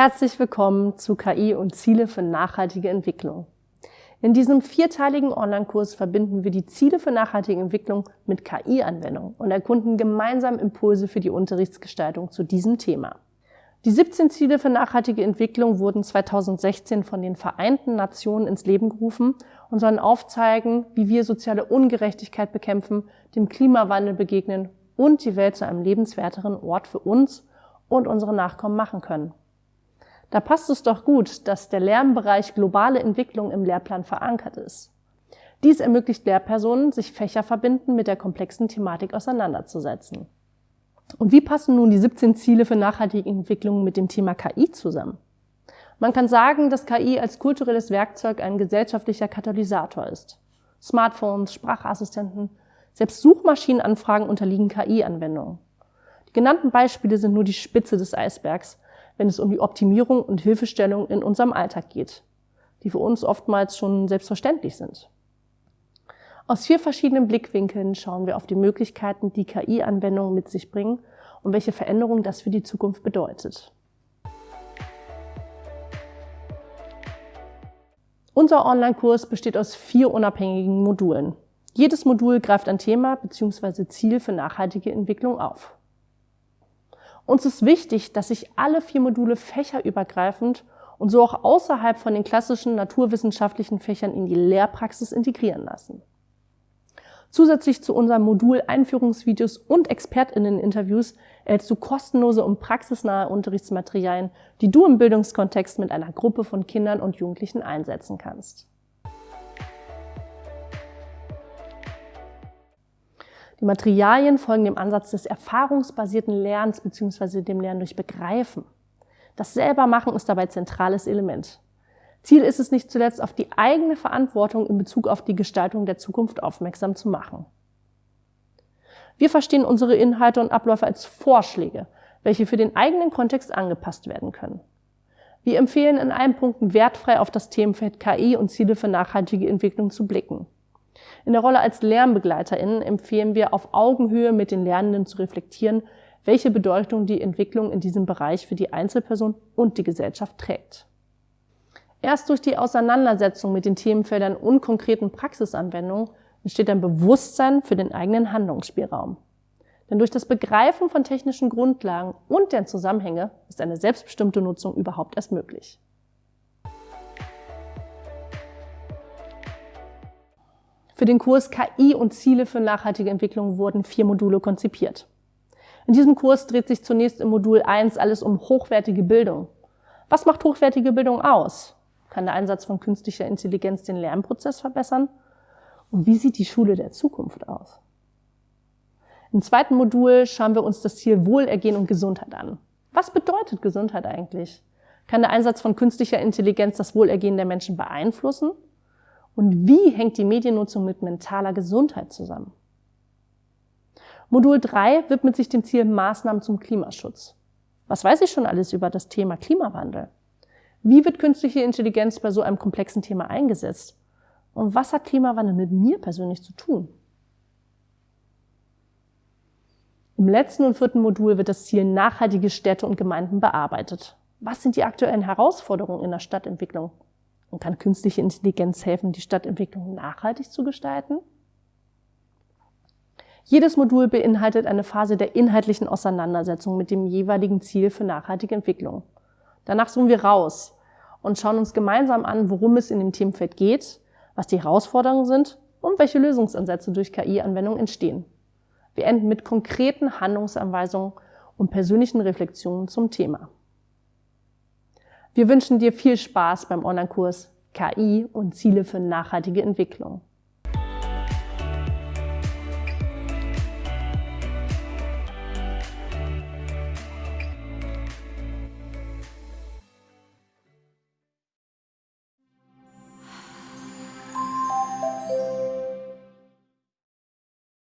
Herzlich willkommen zu KI und Ziele für nachhaltige Entwicklung. In diesem vierteiligen Online-Kurs verbinden wir die Ziele für nachhaltige Entwicklung mit KI-Anwendung und erkunden gemeinsam Impulse für die Unterrichtsgestaltung zu diesem Thema. Die 17 Ziele für nachhaltige Entwicklung wurden 2016 von den Vereinten Nationen ins Leben gerufen und sollen aufzeigen, wie wir soziale Ungerechtigkeit bekämpfen, dem Klimawandel begegnen und die Welt zu einem lebenswerteren Ort für uns und unsere Nachkommen machen können. Da passt es doch gut, dass der Lernbereich globale Entwicklung im Lehrplan verankert ist. Dies ermöglicht Lehrpersonen, sich Fächer verbinden mit der komplexen Thematik auseinanderzusetzen. Und wie passen nun die 17 Ziele für nachhaltige Entwicklung mit dem Thema KI zusammen? Man kann sagen, dass KI als kulturelles Werkzeug ein gesellschaftlicher Katalysator ist. Smartphones, Sprachassistenten, selbst Suchmaschinenanfragen unterliegen KI-Anwendungen. Die genannten Beispiele sind nur die Spitze des Eisbergs wenn es um die Optimierung und Hilfestellung in unserem Alltag geht, die für uns oftmals schon selbstverständlich sind. Aus vier verschiedenen Blickwinkeln schauen wir auf die Möglichkeiten, die KI-Anwendungen mit sich bringen und welche Veränderungen das für die Zukunft bedeutet. Unser Online-Kurs besteht aus vier unabhängigen Modulen. Jedes Modul greift ein Thema bzw. Ziel für nachhaltige Entwicklung auf. Uns ist wichtig, dass sich alle vier Module fächerübergreifend und so auch außerhalb von den klassischen naturwissenschaftlichen Fächern in die Lehrpraxis integrieren lassen. Zusätzlich zu unserem Modul Einführungsvideos und ExpertInnen-Interviews erhältst du kostenlose und praxisnahe Unterrichtsmaterialien, die du im Bildungskontext mit einer Gruppe von Kindern und Jugendlichen einsetzen kannst. Die Materialien folgen dem Ansatz des erfahrungsbasierten Lernens bzw. dem Lernen durch Begreifen. Das Selbermachen ist dabei zentrales Element. Ziel ist es nicht zuletzt, auf die eigene Verantwortung in Bezug auf die Gestaltung der Zukunft aufmerksam zu machen. Wir verstehen unsere Inhalte und Abläufe als Vorschläge, welche für den eigenen Kontext angepasst werden können. Wir empfehlen in allen Punkten wertfrei auf das Themenfeld KI und Ziele für nachhaltige Entwicklung zu blicken. In der Rolle als LernbegleiterInnen empfehlen wir, auf Augenhöhe mit den Lernenden zu reflektieren, welche Bedeutung die Entwicklung in diesem Bereich für die Einzelperson und die Gesellschaft trägt. Erst durch die Auseinandersetzung mit den Themenfeldern und konkreten Praxisanwendungen entsteht ein Bewusstsein für den eigenen Handlungsspielraum. Denn durch das Begreifen von technischen Grundlagen und deren Zusammenhänge ist eine selbstbestimmte Nutzung überhaupt erst möglich. Für den Kurs KI und Ziele für nachhaltige Entwicklung wurden vier Module konzipiert. In diesem Kurs dreht sich zunächst im Modul 1 alles um hochwertige Bildung. Was macht hochwertige Bildung aus? Kann der Einsatz von künstlicher Intelligenz den Lernprozess verbessern? Und wie sieht die Schule der Zukunft aus? Im zweiten Modul schauen wir uns das Ziel Wohlergehen und Gesundheit an. Was bedeutet Gesundheit eigentlich? Kann der Einsatz von künstlicher Intelligenz das Wohlergehen der Menschen beeinflussen? Und wie hängt die Mediennutzung mit mentaler Gesundheit zusammen? Modul 3 widmet sich dem Ziel Maßnahmen zum Klimaschutz. Was weiß ich schon alles über das Thema Klimawandel? Wie wird künstliche Intelligenz bei so einem komplexen Thema eingesetzt? Und was hat Klimawandel mit mir persönlich zu tun? Im letzten und vierten Modul wird das Ziel nachhaltige Städte und Gemeinden bearbeitet. Was sind die aktuellen Herausforderungen in der Stadtentwicklung? Und kann künstliche Intelligenz helfen, die Stadtentwicklung nachhaltig zu gestalten? Jedes Modul beinhaltet eine Phase der inhaltlichen Auseinandersetzung mit dem jeweiligen Ziel für nachhaltige Entwicklung. Danach zoomen wir raus und schauen uns gemeinsam an, worum es in dem Themenfeld geht, was die Herausforderungen sind und welche Lösungsansätze durch KI-Anwendungen entstehen. Wir enden mit konkreten Handlungsanweisungen und persönlichen Reflexionen zum Thema. Wir wünschen dir viel Spaß beim Online-Kurs KI und Ziele für nachhaltige Entwicklung.